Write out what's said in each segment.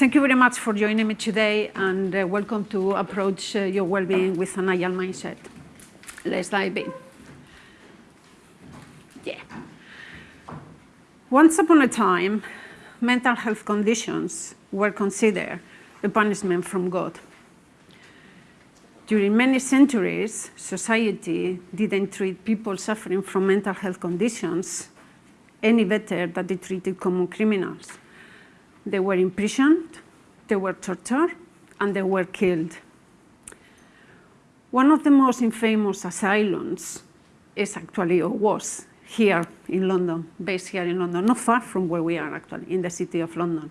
thank you very much for joining me today and uh, welcome to approach uh, your well-being with an agile mindset. Let's dive in. Yeah. Once upon a time, mental health conditions were considered a punishment from God. During many centuries, society didn't treat people suffering from mental health conditions any better than they treated common criminals. They were imprisoned, they were tortured, and they were killed. One of the most infamous asylums is actually, or was, here in London, based here in London, not far from where we are actually, in the city of London.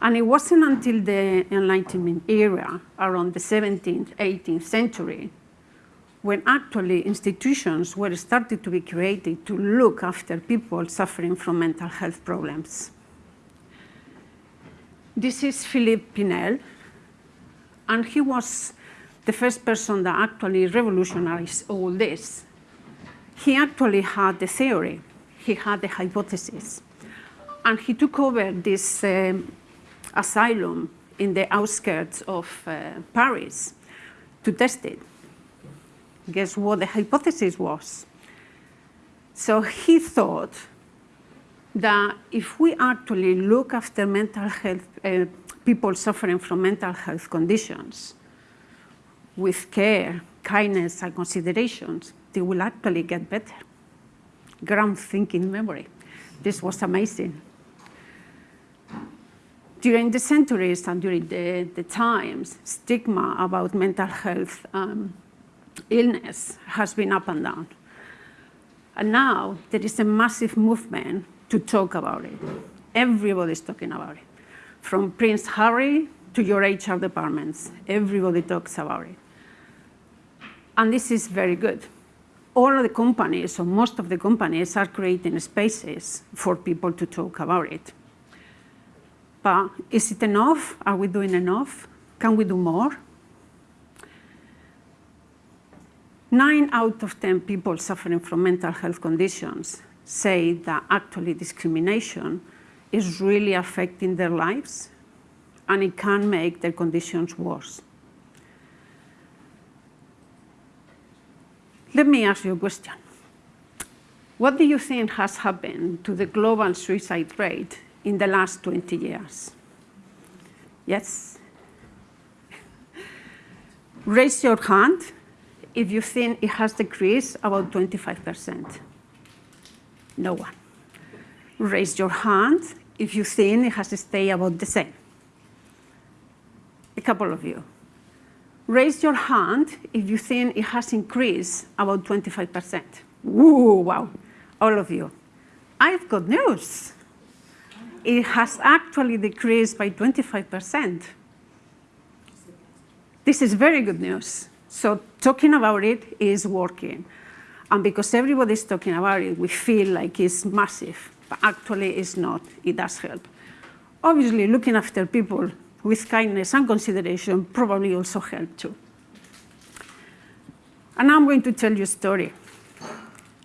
And it wasn't until the Enlightenment era, around the 17th, 18th century, when actually institutions were started to be created to look after people suffering from mental health problems. This is Philippe Pinel, and he was the first person that actually revolutionized all this. He actually had the theory, he had the hypothesis, and he took over this um, asylum in the outskirts of uh, Paris to test it. Guess what the hypothesis was? So he thought that if we actually look after mental health, uh, people suffering from mental health conditions with care, kindness, and considerations, they will actually get better. Ground thinking memory. This was amazing during the centuries and during the, the times, stigma about mental health um, illness has been up and down. And now there is a massive movement to talk about it. Everybody's talking about it. From Prince Harry to your HR departments, everybody talks about it. And this is very good. All of the companies, or most of the companies, are creating spaces for people to talk about it. But is it enough? Are we doing enough? Can we do more? Nine out of 10 people suffering from mental health conditions say that actually discrimination is really affecting their lives and it can make their conditions worse. Let me ask you a question. What do you think has happened to the global suicide rate in the last 20 years? Yes? Raise your hand if you think it has decreased about 25%. No one. Raise your hand if you think it has stayed about the same. A couple of you. Raise your hand if you think it has increased about 25%. Woo, wow, all of you. I've got news it has actually decreased by 25%. This is very good news. So talking about it is working. And because everybody's talking about it, we feel like it's massive, but actually it's not. It does help. Obviously, looking after people with kindness and consideration probably also help too. And I'm going to tell you a story.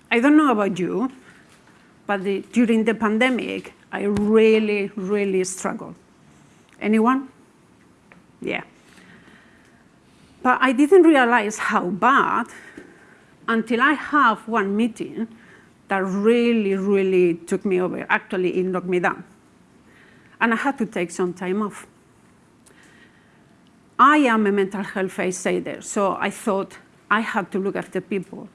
I don't know about you, but the, during the pandemic, I really, really struggled. Anyone? Yeah. But I didn't realize how bad until I have one meeting that really, really took me over. Actually, it knocked me down. And I had to take some time off. I am a mental health aider, so I thought I had to look after people.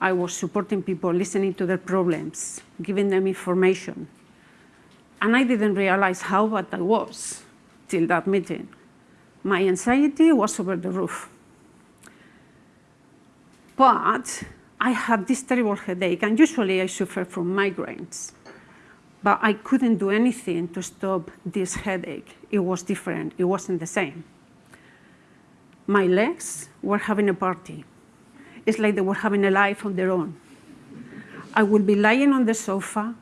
I was supporting people, listening to their problems, giving them information, and I didn't realize how bad I was till that meeting. My anxiety was over the roof. But I had this terrible headache, and usually I suffer from migraines. But I couldn't do anything to stop this headache. It was different. It wasn't the same. My legs were having a party. It's like they were having a life on their own. I would be lying on the sofa,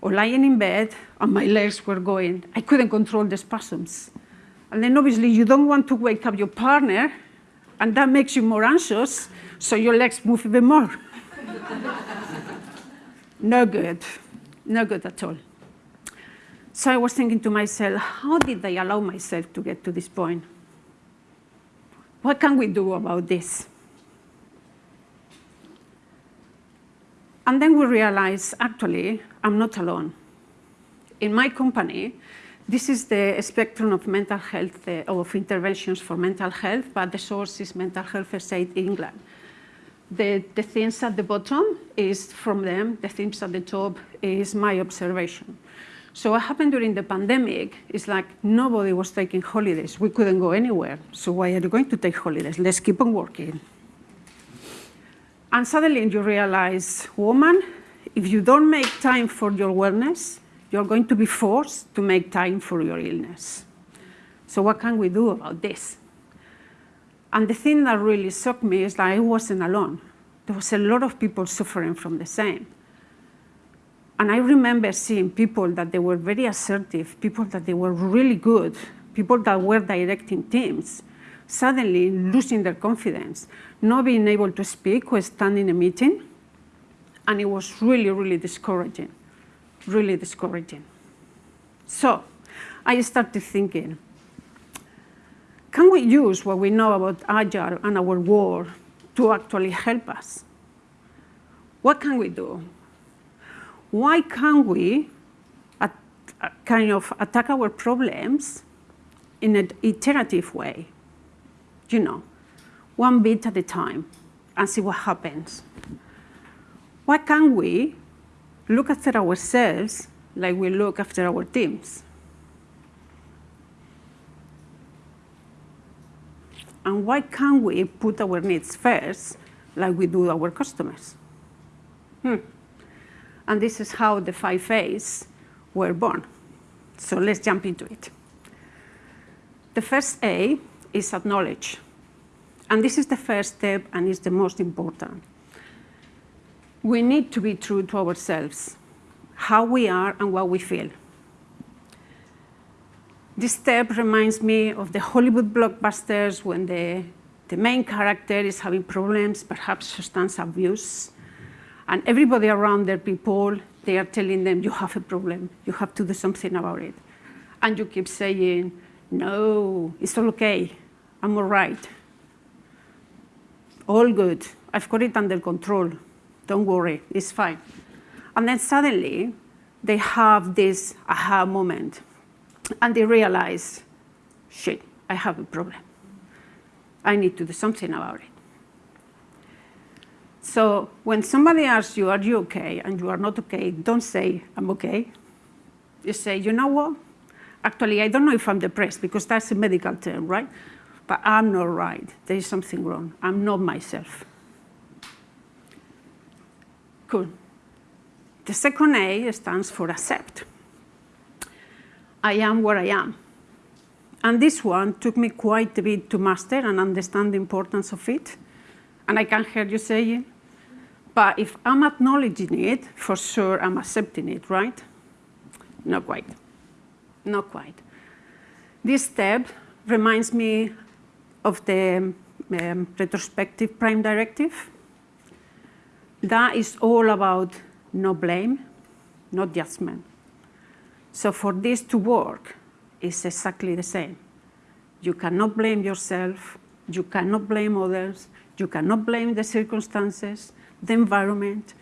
or lying in bed and my legs were going. I couldn't control the spasms. And then obviously you don't want to wake up your partner and that makes you more anxious, so your legs move even more. no good, no good at all. So I was thinking to myself, how did I allow myself to get to this point? What can we do about this? And then we realized, actually, I'm not alone. In my company, this is the spectrum of mental health, uh, of interventions for mental health, but the source is Mental Health First Aid England. The, the things at the bottom is from them, the things at the top is my observation. So what happened during the pandemic is like nobody was taking holidays. We couldn't go anywhere. So why are you going to take holidays? Let's keep on working. And suddenly you realize, woman, if you don't make time for your wellness, you're going to be forced to make time for your illness. So what can we do about this? And the thing that really shocked me is that I wasn't alone. There was a lot of people suffering from the same. And I remember seeing people that they were very assertive, people that they were really good, people that were directing teams, suddenly losing their confidence, not being able to speak or stand in a meeting. And it was really, really discouraging really discouraging. So I started thinking, can we use what we know about Agile and our world to actually help us? What can we do? Why can't we at, uh, kind of attack our problems in an iterative way? You know, one bit at a time and see what happens. Why can't we look after ourselves like we look after our teams. And why can't we put our needs first like we do our customers? Hmm. And this is how the five A's were born. So let's jump into it. The first A is acknowledge. And this is the first step and is the most important we need to be true to ourselves, how we are and what we feel. This step reminds me of the Hollywood blockbusters when the, the main character is having problems, perhaps substance abuse, and everybody around their people, they are telling them, you have a problem, you have to do something about it. And you keep saying, no, it's all okay, I'm all right. All good, I've got it under control. Don't worry, it's fine. And then suddenly, they have this aha moment. And they realize, shit, I have a problem. I need to do something about it. So when somebody asks you, are you okay? And you are not okay, don't say, I'm okay. You say, you know what? Actually, I don't know if I'm depressed, because that's a medical term, right? But I'm not right. There is something wrong. I'm not myself. Cool. The second A stands for accept. I am where I am. And this one took me quite a bit to master and understand the importance of it. And I can hear you saying, but if I'm acknowledging it, for sure I'm accepting it, right? Not quite. Not quite. This step reminds me of the um, retrospective prime directive that is all about no blame, no judgment. So for this to work, it's exactly the same. You cannot blame yourself, you cannot blame others, you cannot blame the circumstances, the environment,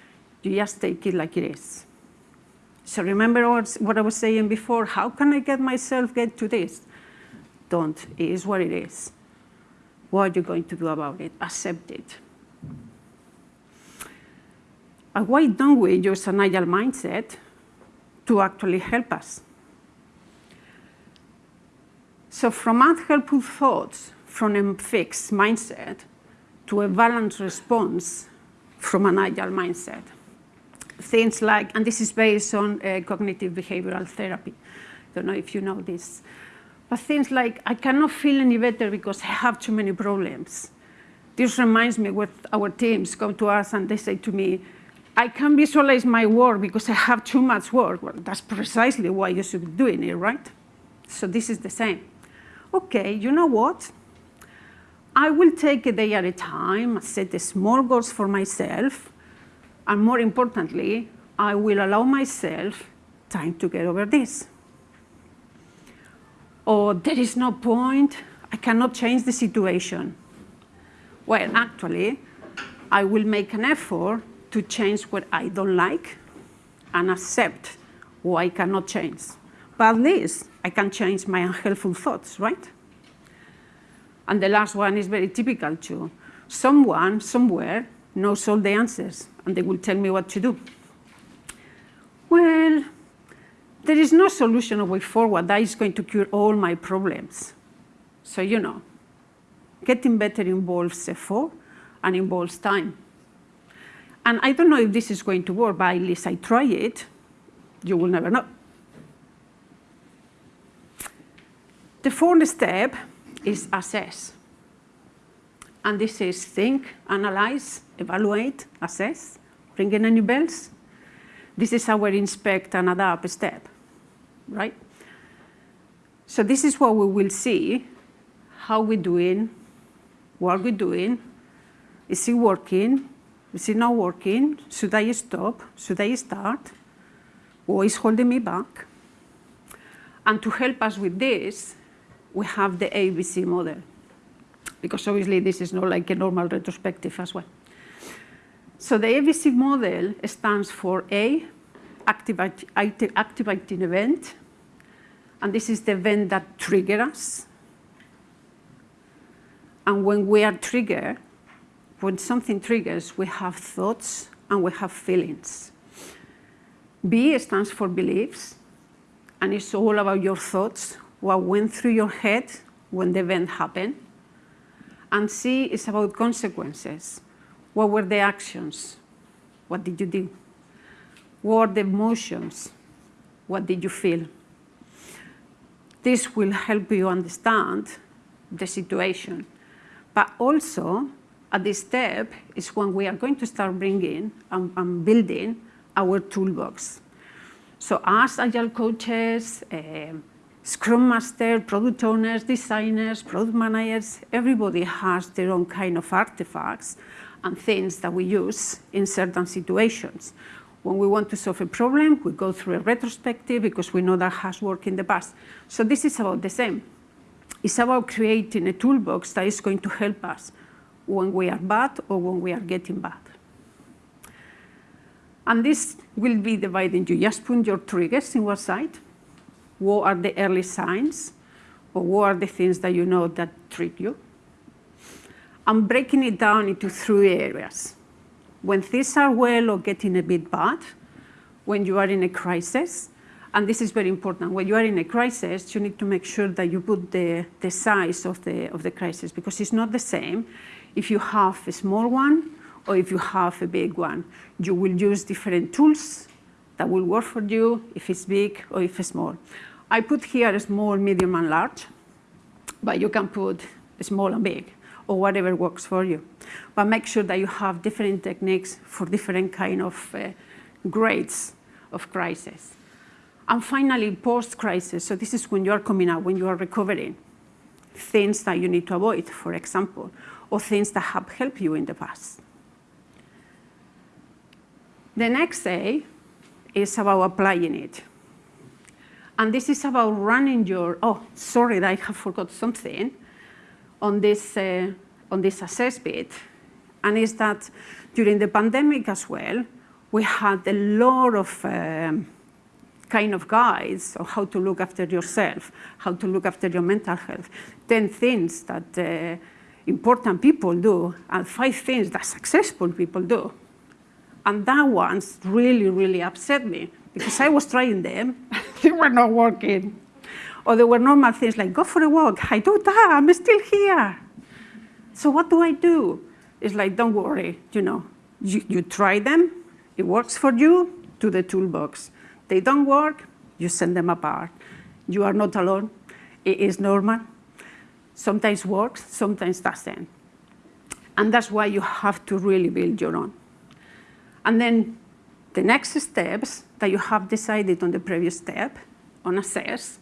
you just take it like it is. So remember what I was saying before, how can I get myself get to this? Don't, it is what it is. What are you going to do about it? Accept it. And why don't we use an agile mindset to actually help us? So from unhelpful thoughts, from a fixed mindset, to a balanced response from an agile mindset. Things like, and this is based on uh, cognitive behavioral therapy. Don't know if you know this. But things like, I cannot feel any better because I have too many problems. This reminds me when our teams come to us and they say to me, I can visualize my work because I have too much work. Well, that's precisely why you should be doing it, right? So this is the same. Okay, you know what? I will take a day at a time, set small goals for myself, and more importantly, I will allow myself time to get over this. or there is no point, I cannot change the situation. Well, actually, I will make an effort to change what I don't like and accept what I cannot change. But at least I can change my unhelpful thoughts, right? And the last one is very typical too. Someone, somewhere, knows all the answers, and they will tell me what to do. Well, there is no solution or way forward that is going to cure all my problems. So, you know, getting better involves effort and involves time. And I don't know if this is going to work, but at least I try it. You will never know. The fourth step is assess. And this is think, analyze, evaluate, assess. Ringing any bells? This is our inspect and adapt step, right? So this is what we will see, how we're doing, what we're doing, is it working, is it not working, should I stop, should I start, what is holding me back? And to help us with this, we have the ABC model, because obviously this is not like a normal retrospective as well. So the ABC model stands for A, activating event, and this is the event that triggers us. And when we are triggered, when something triggers, we have thoughts and we have feelings. B stands for beliefs, and it's all about your thoughts, what went through your head when the event happened. And C is about consequences. What were the actions? What did you do? What were the emotions? What did you feel? This will help you understand the situation. But also, at this step is when we are going to start bringing and, and building our toolbox. So as Agile coaches, uh, Scrum Master, product owners, designers, product managers, everybody has their own kind of artifacts and things that we use in certain situations. When we want to solve a problem, we go through a retrospective because we know that has worked in the past. So this is about the same. It's about creating a toolbox that is going to help us when we are bad or when we are getting bad. And this will be dividing You just put your triggers in one side. What are the early signs? Or what are the things that you know that trigger you? I'm breaking it down into three areas. When things are well or getting a bit bad, when you are in a crisis, and this is very important. When you are in a crisis, you need to make sure that you put the, the size of the, of the crisis because it's not the same if you have a small one or if you have a big one. You will use different tools that will work for you if it's big or if it's small. I put here small, medium, and large, but you can put small and big or whatever works for you. But make sure that you have different techniques for different kind of uh, grades of crisis. And finally, post-crisis. So this is when you are coming out, when you are recovering. Things that you need to avoid, for example, or things that have helped you in the past. The next A is about applying it. And this is about running your, oh, sorry, I have forgot something on this, uh, on this assess bit. And is that during the pandemic as well, we had a lot of um, kind of guides on how to look after yourself, how to look after your mental health, 10 things that uh, important people do, and five things that successful people do. And that ones really, really upset me because I was trying them, they were not working. Or there were normal things like, go for a walk, I do that, I'm still here. So what do I do? It's like, don't worry, you know, you, you try them, it works for you, to the toolbox. They don't work, you send them apart. You are not alone, it is normal. Sometimes works, sometimes doesn't. And that's why you have to really build your own. And then the next steps that you have decided on the previous step, on assess,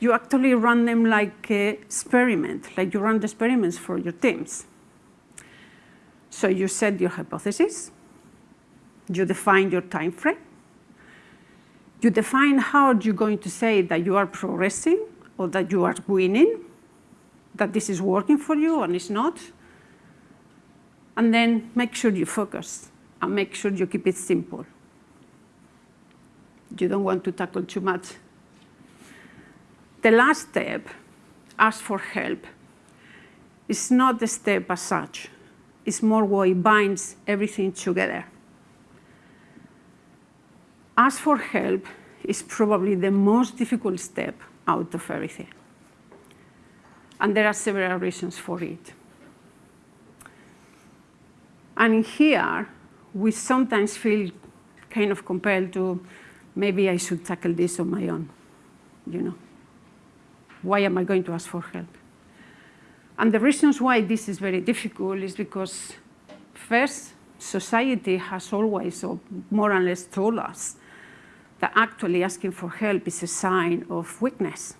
you actually run them like an experiment, like you run the experiments for your teams. So you set your hypothesis, you define your time frame, you define how you're going to say that you are progressing or that you are winning, that this is working for you and it's not. And then make sure you focus and make sure you keep it simple. You don't want to tackle too much. The last step, ask for help, It's not the step as such. It's more what it binds everything together. Ask for help is probably the most difficult step out of everything. And there are several reasons for it. And here, we sometimes feel kind of compelled to, maybe I should tackle this on my own, you know. Why am I going to ask for help? And the reasons why this is very difficult is because, first, society has always, or more or less told us, that actually asking for help is a sign of weakness.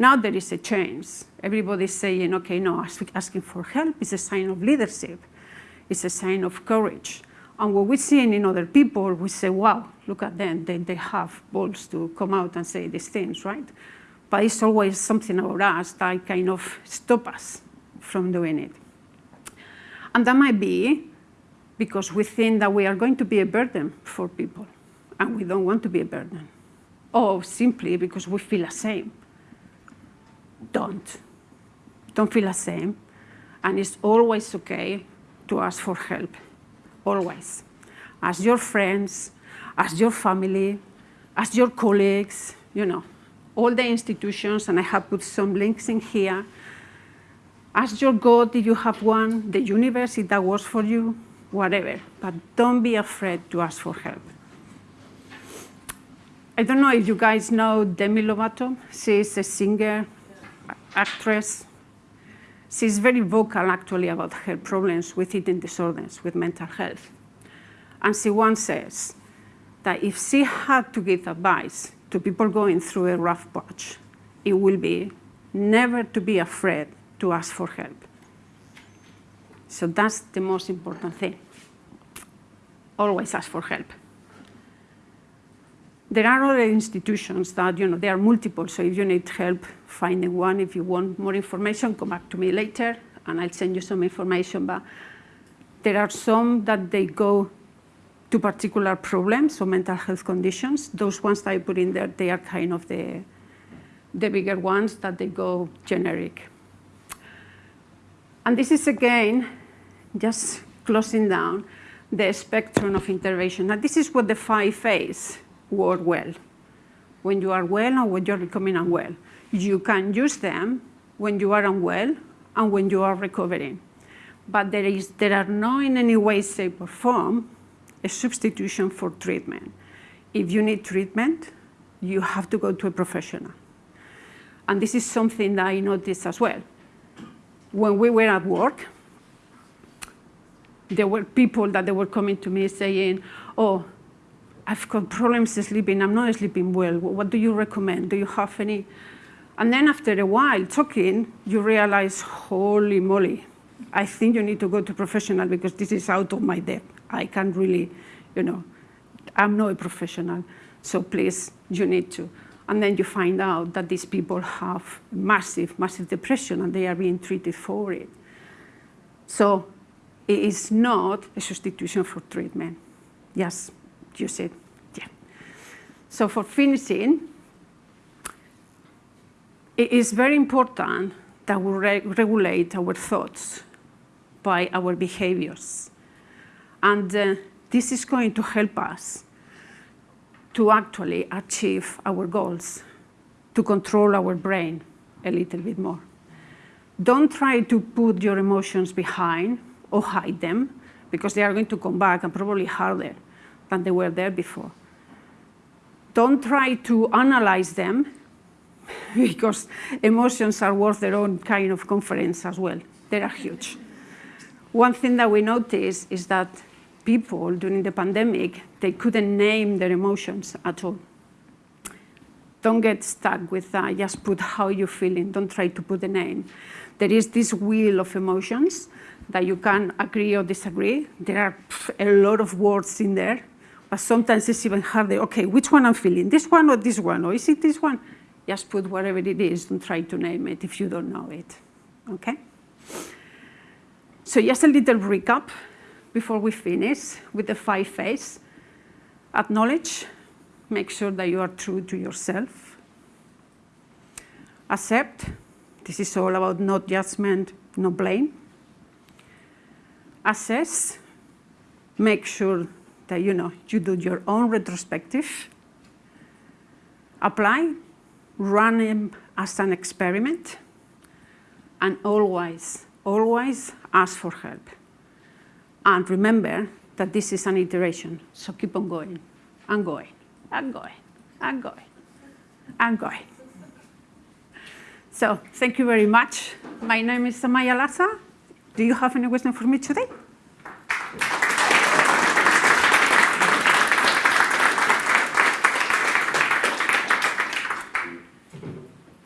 Now there is a change. Everybody's saying, okay, no, asking for help is a sign of leadership. It's a sign of courage. And what we're seeing in other people, we say, wow, look at them. They, they have balls to come out and say these things, right? But it's always something about us that kind of stop us from doing it. And that might be because we think that we are going to be a burden for people and we don't want to be a burden. Or simply because we feel ashamed. Don't. Don't feel ashamed. And it's always okay to ask for help. Always. Ask your friends, ask your family, ask your colleagues, you know, all the institutions, and I have put some links in here. Ask your God if you have one, the universe if that works for you, whatever. But don't be afraid to ask for help. I don't know if you guys know Demi Lovato. She's a singer, actress. She's very vocal, actually, about her problems with eating disorders, with mental health. And she once says that if she had to give advice to people going through a rough patch, it will be never to be afraid to ask for help. So that's the most important thing. Always ask for help. There are other institutions that, you know, there are multiple, so if you need help finding one, if you want more information, come back to me later and I'll send you some information. But there are some that they go to particular problems or mental health conditions. Those ones that I put in there, they are kind of the, the bigger ones that they go generic. And this is again, just closing down the spectrum of intervention. Now this is what the five A's work well. When you are well and when you're becoming unwell. You can use them when you are unwell and when you are recovering. But there, is, there are no in any way, shape, or form a substitution for treatment. If you need treatment, you have to go to a professional. And this is something that I noticed as well. When we were at work, there were people that they were coming to me saying, oh, I've got problems sleeping, I'm not sleeping well. What do you recommend? Do you have any? And then after a while talking, you realize, holy moly, I think you need to go to professional because this is out of my depth. I can't really, you know, I'm not a professional. So please, you need to. And then you find out that these people have massive, massive depression and they are being treated for it. So it is not a substitution for treatment. Yes you it. Yeah. So for finishing, it is very important that we re regulate our thoughts by our behaviors. And uh, this is going to help us to actually achieve our goals, to control our brain a little bit more. Don't try to put your emotions behind or hide them, because they are going to come back and probably harder than they were there before. Don't try to analyze them because emotions are worth their own kind of conference as well. They are huge. One thing that we noticed is that people during the pandemic, they couldn't name their emotions at all. Don't get stuck with that. Just put how you're feeling. Don't try to put a name. There is this wheel of emotions that you can agree or disagree. There are a lot of words in there but sometimes it's even harder. Okay, which one I'm feeling? This one or this one? Or is it this one? Just put whatever it is, don't try to name it if you don't know it, okay? So just a little recap before we finish with the five A's. Acknowledge, make sure that you are true to yourself. Accept, this is all about no judgment, no blame. Assess, make sure that you know you do your own retrospective. Apply, run them as an experiment. And always, always ask for help. And remember that this is an iteration, so keep on going, and going, and going, and going, and going. So thank you very much. My name is Amaya Laza. Do you have any question for me today?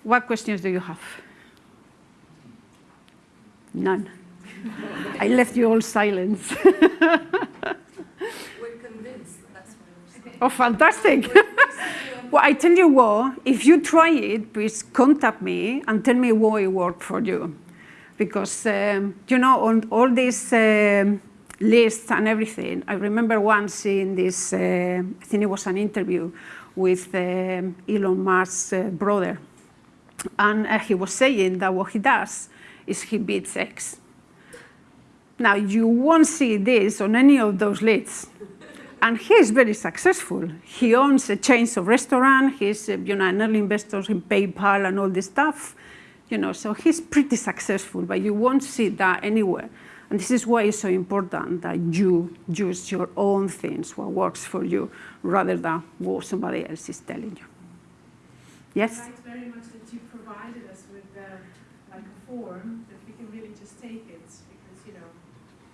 What questions do you have? None. I left you all silence. We're convinced. That's why oh, fantastic. well, I tell you what, if you try it, please contact me and tell me what it worked for you. Because, um, you know, on all these um, lists and everything, I remember once in this, uh, I think it was an interview with um, Elon Musk's uh, brother. And uh, he was saying that what he does is he beats X. Now, you won't see this on any of those lists. And he is very successful. He owns a chain of restaurants. He's uh, you know, an early investor in PayPal and all this stuff. You know, so he's pretty successful, but you won't see that anywhere. And this is why it's so important that you use your own things, what works for you, rather than what somebody else is telling you. Yes? Thanks very much that you provided us with uh, like a form that we can really just take it because you know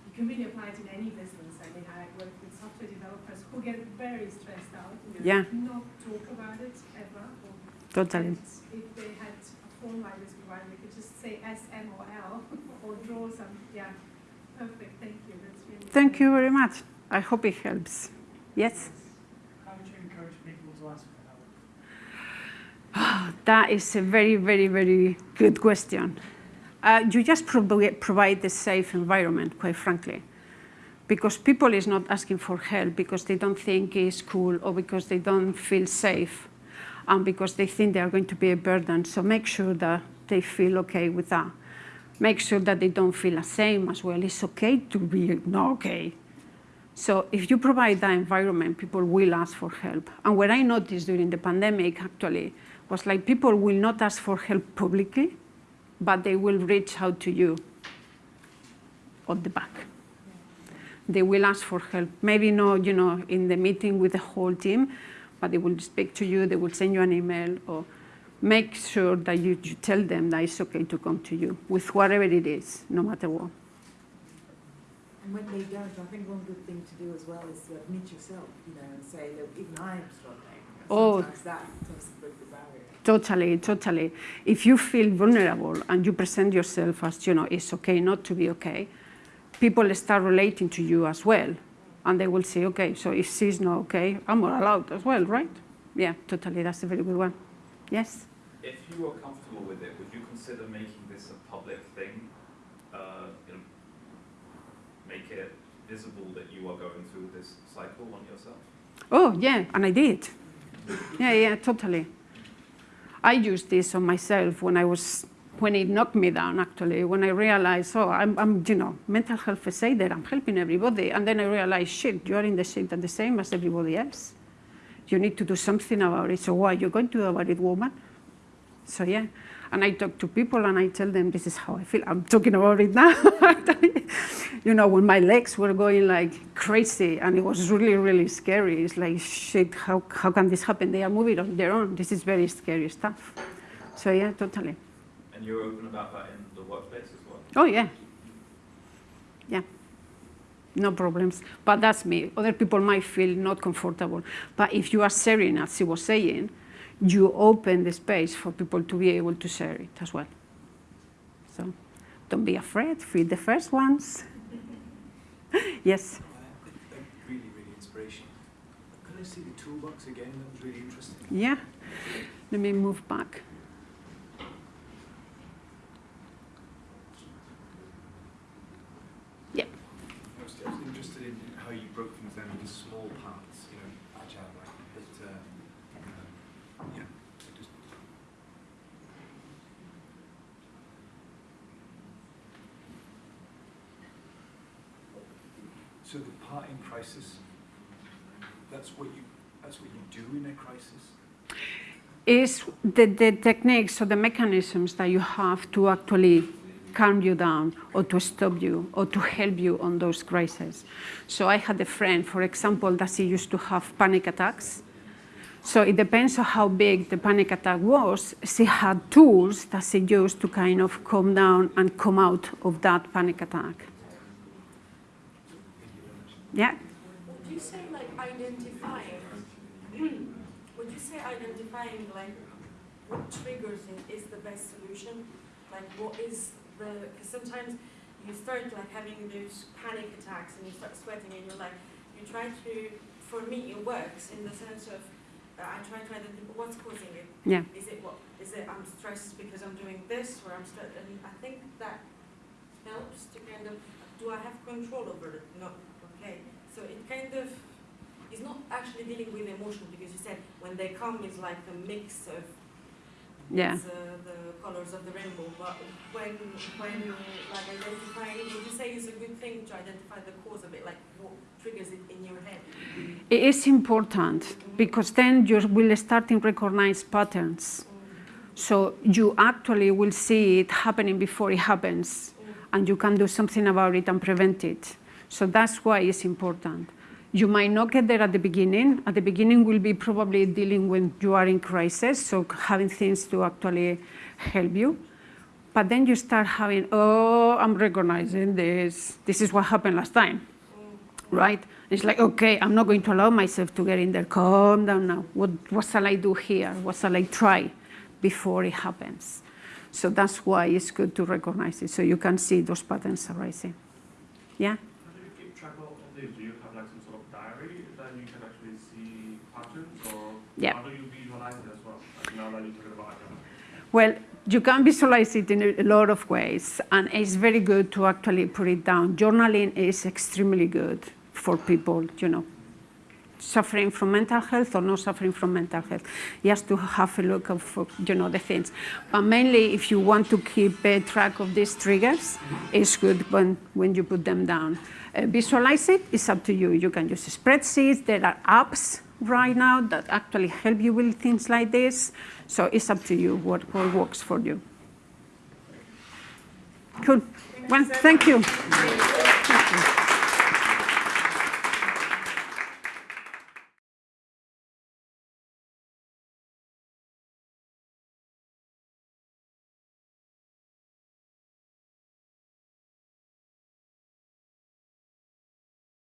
you can really apply it in any business. I mean, I work with software developers who get very stressed out and you Yeah. not talk about it ever. Totally. If they had a form like this provided, we could just say S M O L or draw some. Yeah, perfect. Thank you. That's really. Thank you very much. I hope it helps. Yes? How would you encourage people to ask for help? That is a very, very, very good question. Uh, you just provi- provide the safe environment, quite frankly. Because people is not asking for help because they don't think it's cool or because they don't feel safe and because they think they are going to be a burden. So make sure that they feel okay with that. Make sure that they don't feel ashamed as well. It's okay to be not okay. So if you provide that environment, people will ask for help. And what I noticed during the pandemic, actually, was like people will not ask for help publicly, but they will reach out to you on the back. They will ask for help. Maybe not, you know, in the meeting with the whole team, but they will speak to you, they will send you an email, or make sure that you, you tell them that it's okay to come to you with whatever it is, no matter what. And when they don't, I think one good thing to do as well is to admit yourself, you know, and say that even I'm struggling. Oh. Sometimes that does break the barrier. Totally, totally. If you feel vulnerable and you present yourself as, you know, it's okay not to be okay, people start relating to you as well. And they will say, okay, so if she's not okay, I'm not allowed as well, right? Yeah, totally, that's a very good one. Yes? If you were comfortable with it, would you consider making this a public thing? Uh, you know, make it visible that you are going through this cycle on yourself? Oh, yeah, and I did. Yeah, yeah, totally. I used this on myself when I was, when it knocked me down, actually, when I realized, oh, I'm, I'm you know, mental health first aider, I'm helping everybody. And then I realized, shit, you are in the shit and the same as everybody else. You need to do something about it. So what are you going to do about it, woman? So yeah, and I talk to people and I tell them this is how I feel. I'm talking about it now. you know, when my legs were going like crazy and it was really, really scary. It's like, shit, how, how can this happen? They are moving on their own. This is very scary stuff. So yeah, totally. And you're open about that in the workplace as well? Oh yeah. Yeah. No problems. But that's me. Other people might feel not comfortable. But if you are sharing, as she was saying, you open the space for people to be able to share it as well. So don't be afraid, be the first ones. yes. Really, really inspirational. Can I see the toolbox again? That was really interesting. Yeah. Let me move back. Was, I was interested in how you broke things down into small parts, you know, agile, like, but, um, um, yeah, I just, so the part in crisis, that's what you, that's what you do in a crisis? is the, the techniques or the mechanisms that you have to actually calm you down or to stop you or to help you on those crises. So I had a friend, for example, that she used to have panic attacks. So it depends on how big the panic attack was. She had tools that she used to kind of calm down and come out of that panic attack. Yeah. Would you say like identifying, would you say identifying like what triggers it is the best solution? Like what is the, because sometimes you start like having those panic attacks and you start sweating and you're like, you try to, for me it works in the sense of, uh, I try to identify what's causing it. Yeah. Is it what, is it I'm stressed because I'm doing this or I'm stressed, and I think that helps to kind of, do I have control over it? No, okay. So it kind of is not actually dealing with emotion because you said when they come it's like a mix of Yeah. uh, the colors of the rainbow. But when when you like identifying, would you say it's a good thing to identify the cause of it, like what triggers it in your head? It is important because then you will start to recognize patterns. So you actually will see it happening before it happens and you can do something about it and prevent it. So that's why it's important. You might not get there at the beginning. At the beginning will be probably dealing when you are in crisis, so having things to actually help you. But then you start having, oh, I'm recognizing this. This is what happened last time, right? It's like, okay, I'm not going to allow myself to get in there. Calm down now. What, what shall I do here? What shall I try before it happens? So that's why it's good to recognize it, so you can see those patterns arising. Yeah? How do you keep track of all these? Do you have like some sort of diary that you can actually see patterns or Yeah. how do you visualize it as well? Like now that talking about. Well, you can visualize it in a lot of ways, and it's very good to actually put it down. Journaling is extremely good for people, you know, suffering from mental health or not suffering from mental health. Just to have a look of, you know, the things. But mainly, if you want to keep a track of these triggers, it's good when, when you put them down. Uh, visualize it, it's up to you. You can use spreadsheets. There are apps right now that actually help you with things like this. So it's up to you what, what works for you. Cool. Well, thank you. Thank you.